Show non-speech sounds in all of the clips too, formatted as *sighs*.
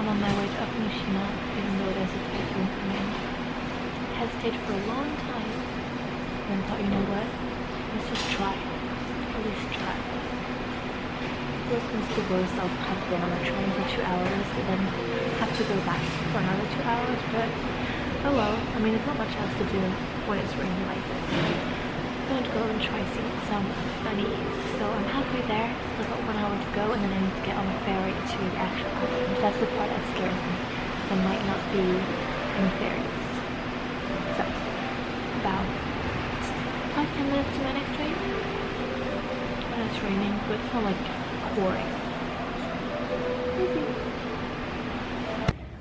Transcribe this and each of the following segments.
I'm on my way to Okunoshima, even though there's a typhoon coming. Hesitated for a long time, then thought, you know what? Let's just try. At least try. Worst comes to worst, I'll have been on a train for two hours, and then have to go back for another two hours, but oh well. I mean, there's not much else to do when it's raining like this. Go and try seeing some bunnies. So I'm halfway there, still got one hour to go, and then I need to get on a ferry to the actual island. That's the part that scares me. There might not be any ferries. So, about five, ten minutes to my next train. And it's raining, but it's not like pouring.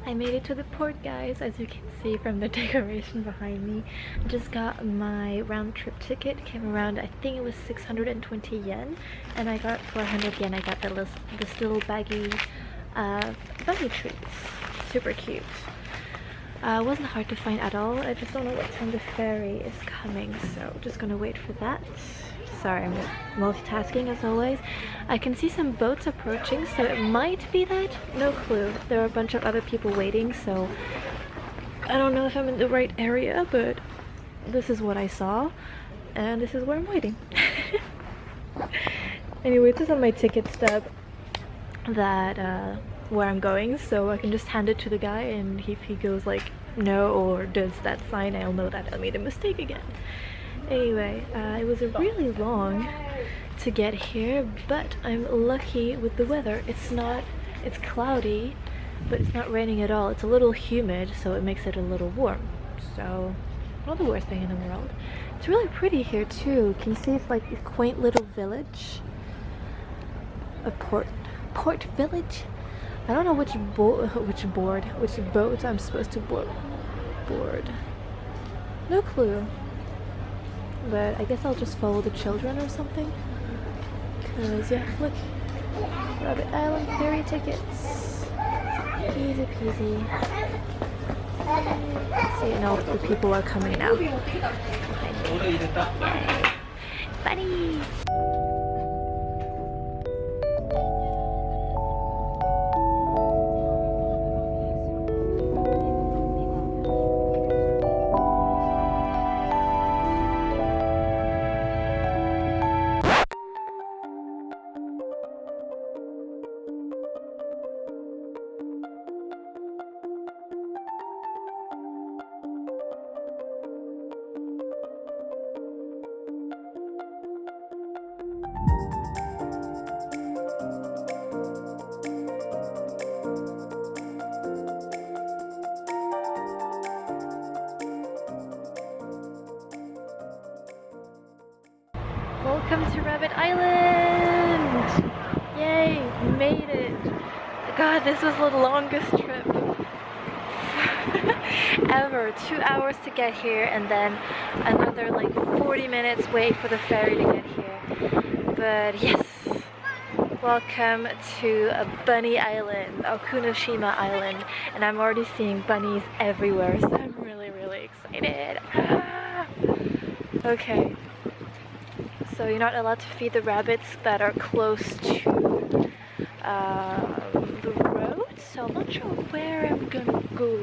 I made it to the port guys as you can see from the *laughs* decoration behind me. I just got my round trip ticket, came around I think it was 620 yen and I got 400 yen. I got the list, this little baggy uh, bunny treats. Super cute. Uh, wasn't hard to find at all. I just don't know what time the ferry is coming so just gonna wait for that. Sorry, I'm just multitasking as always. I can see some boats approaching, so it might be that. No clue. There are a bunch of other people waiting, so I don't know if I'm in the right area, but this is what I saw, and this is where I'm waiting. *laughs* anyway, this is on my ticket stub that uh, where I'm going, so I can just hand it to the guy, and if he goes like no or does that sign, I'll know that I made a mistake again. Anyway, uh, it was really long to get here, but I'm lucky with the weather. It's not, it's cloudy, but it's not raining at all. It's a little humid, so it makes it a little warm. So, not the worst thing in the world. It's really pretty here too. Can you see it's like a quaint little village? A port, port village? I don't know which bo which board, which boat I'm supposed to. Board. No clue but I guess I'll just follow the children or something. Cause yeah, look, Rabbit Island ferry tickets. Easy peasy. See, and all the people are coming now. Bunnies! Welcome to Rabbit Island! Yay, made it! God, this was the longest trip *laughs* ever. Two hours to get here and then another like 40 minutes wait for the ferry to get here. But yes, welcome to Bunny Island, Okunoshima Island. And I'm already seeing bunnies everywhere, so I'm really, really excited. Ah! okay, so you're not allowed to feed the rabbits that are close to uh, the road. So I'm not sure where I'm gonna go.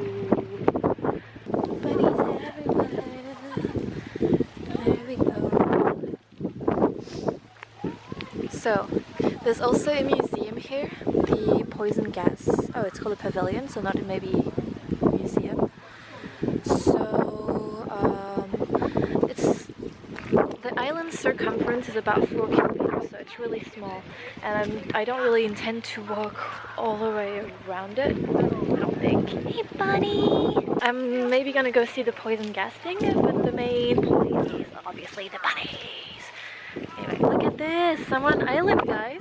There we go. So there's also a museum here. The poison gas. Oh, it's called a pavilion, so not maybe a museum. So um, it's the island's circumference is about 4 kilometers, so it's really small. And I'm, I don't really intend to walk all the way around it, I don't think. Hey buddy! I'm maybe gonna go see the poison gas thing, but the main point is obviously the bunnies. Anyway, look at this! I'm on island, guys!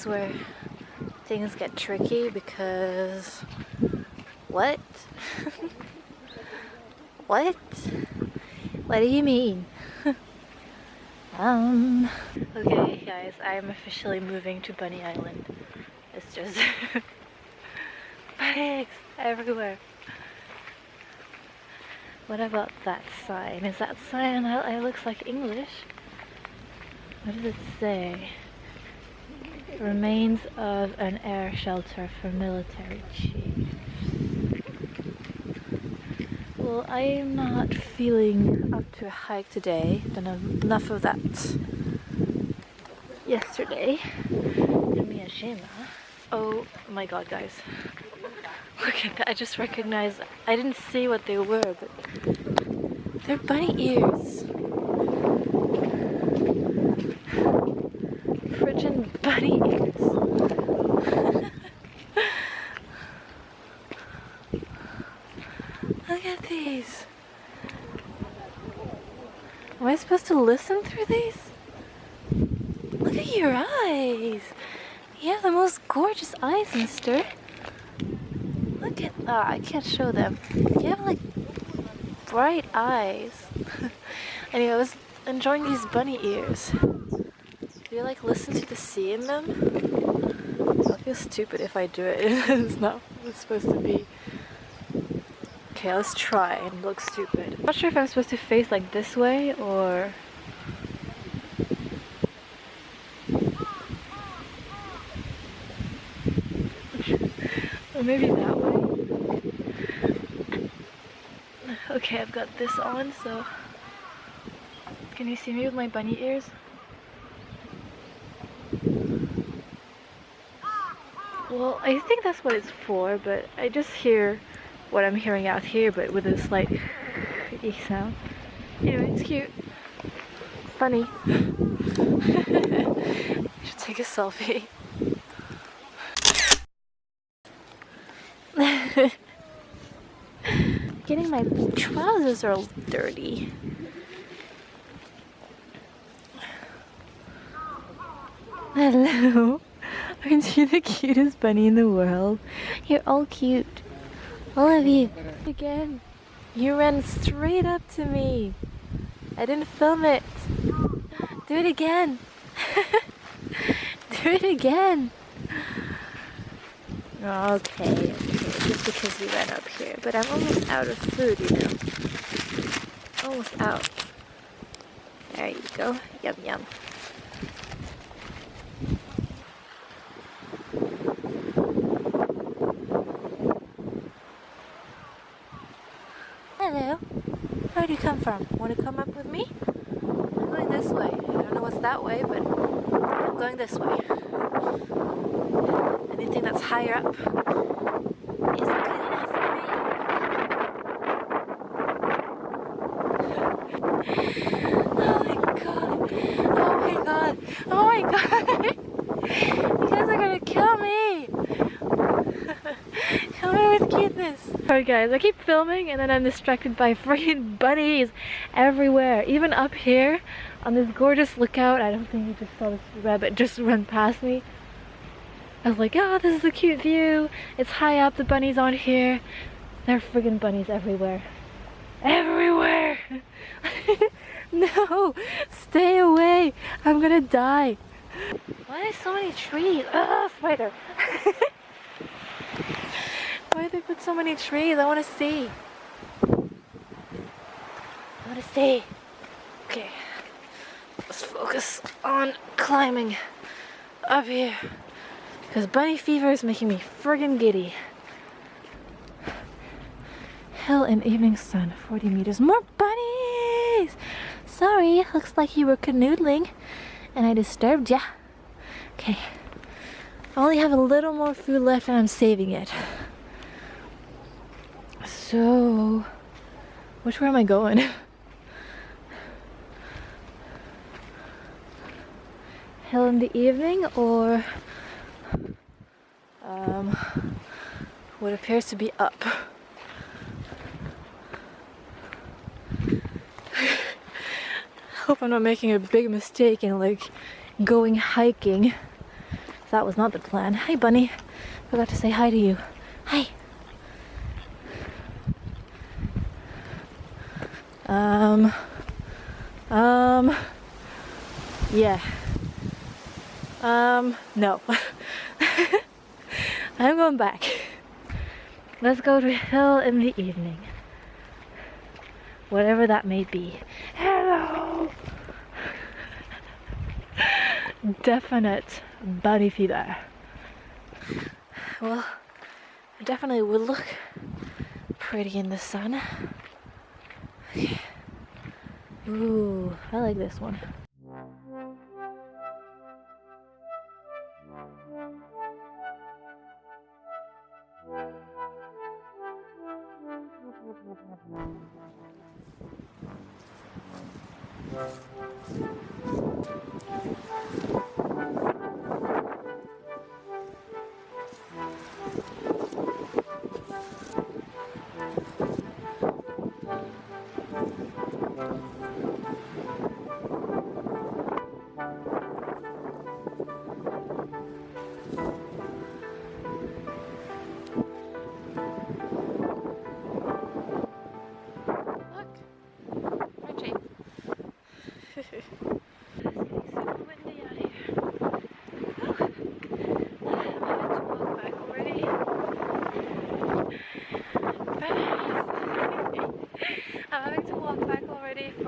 Is where things get tricky because what? *laughs* what? What do you mean? *laughs* um okay guys I'm officially moving to Bunny Island it's just *laughs* bunny everywhere what about that sign? Is that sign it looks like English? What does it say? Remains of an air shelter for military chiefs. Well, I'm not feeling up to a hike today. Done enough of that yesterday. Oh my god, guys. Look at that. I just recognized. I didn't see what they were, but they're bunny ears. Frigid bunny ears. Look at these. Am I supposed to listen through these? Look at your eyes. You have the most gorgeous eyes, mister. Look at that. I can't show them. You have like bright eyes. *laughs* anyway, I was enjoying these bunny ears. Do you like listen to the sea in them? I feel stupid if I do it. *laughs* it's not it's supposed to be. Okay, let's try and look stupid. I'm not sure if I'm supposed to face like this way or... or maybe that way. Okay, I've got this on, so... Can you see me with my bunny ears? Well, I think that's what it's for, but I just hear what I'm hearing out here, but with a slight e sound. Anyway, it's cute. Funny. *laughs* should take a selfie. *laughs* getting my trousers are all dirty. Hello. *laughs* Aren't you the cutest bunny in the world? You're all cute. All of you. Again. You ran straight up to me. I didn't film it. Do it again. *laughs* Do it again. Okay, because we went up here. But I'm almost out of food, you know. Almost out. There you go. Yum yum. Hello. Where do you come from? Want to come up with me? I'm going this way. I don't know what's that way, but I'm going this way anything that's higher up is good enough for me. oh my god. Oh my god. Oh my *laughs* god. you guys are gonna kill me. *laughs* Kill me with cuteness. Alright guys, I keep filming and then I'm distracted by *laughs* freaking bunnies everywhere. Even up here on this gorgeous lookout. I don't think you just saw this rabbit just run past me. I was like, oh, this is a cute view. It's high up, the bunnies on here. There are friggin' bunnies everywhere. Everywhere! *laughs* no! Stay away! I'm gonna die. Why are there so many trees? Ugh, spider! *laughs* Why did they put so many trees? I wanna see. I wanna see. Okay. Let's focus on climbing up here. Because bunny fever is making me friggin' giddy. Hill and evening sun, 40 meters. More bunnies! Sorry, looks like you were canoodling and I disturbed ya. Okay. I only have a little more food left and I'm saving it. So, which way am I going? Hill in the evening or um, what appears to be up. Hope I'm not making a big mistake in like going hiking That was not the plan. Hi, bunny. I forgot to say hi to you. Hi. Um, um, yeah. Um, no. *laughs* I'm going back. Let's go to a hill in the evening. Whatever that may be. Hello! Definite bunny fever. Well, it definitely would look pretty in the sun. Ooh, I like this one.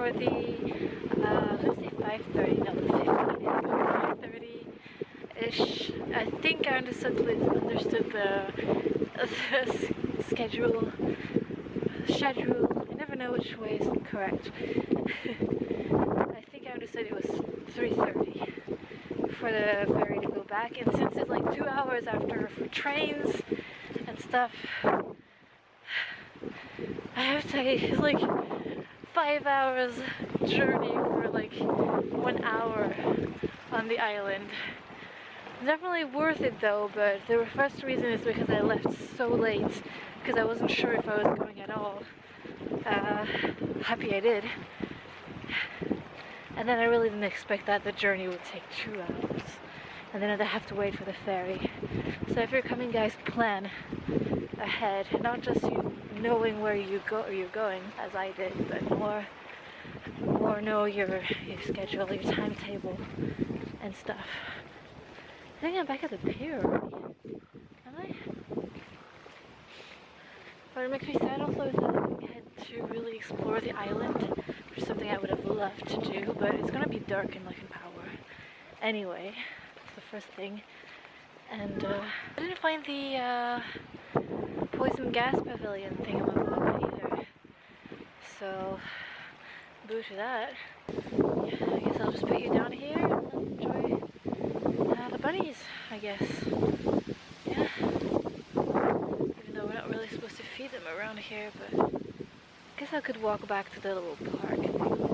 For the, uh, let's say 5.30, no, 5.30-ish. I think I understood, understood the, the schedule, schedule, I never know which way is correct. *laughs* I think I understood it was 3.30 for the ferry to go back, and since it's like two hours after for trains and stuff, *sighs* I have to it's *laughs* like five hours journey for like one hour on the island. Definitely worth it though, but the first reason is because I left so late because I wasn't sure if I was going at all. Uh, happy I did. And then I really didn't expect that the journey would take two hours. And then I'd have to wait for the ferry. So if you're coming guys, plan ahead, not just you knowing where you go you're going as I did, but more more know your your schedule, your timetable and stuff. I think I'm back at the pier. Am I? What makes me sad also is that I get to really explore the island, which is something I would have loved to do, but it's gonna be dark in Lake Power. Anyway, that's the first thing. And uh, I didn't find the uh, poison gas pavilion thingamabob either. So, boo to that. Yeah, I guess I'll just put you down here and enjoy uh, the bunnies, I guess. Yeah. Even though we're not really supposed to feed them around here, but I guess I could walk back to the little park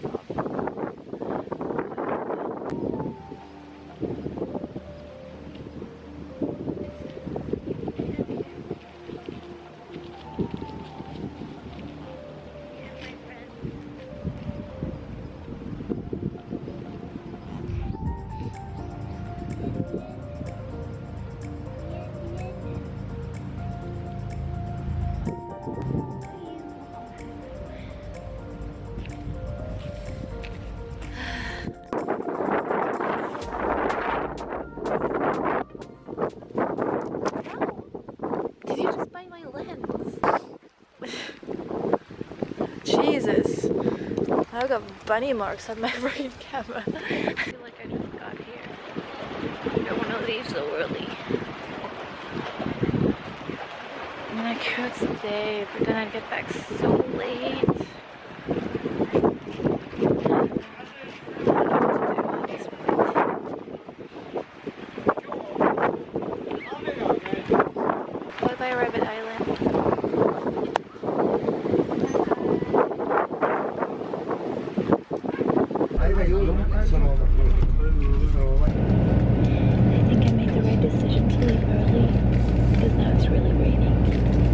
I got bunny marks on my *laughs* freaking camera. *laughs* I feel like I just got here. I don't want to leave so early. I mean, I could stay, but then I'd get back so late. I think I made the right decision to leave early because now it's really raining.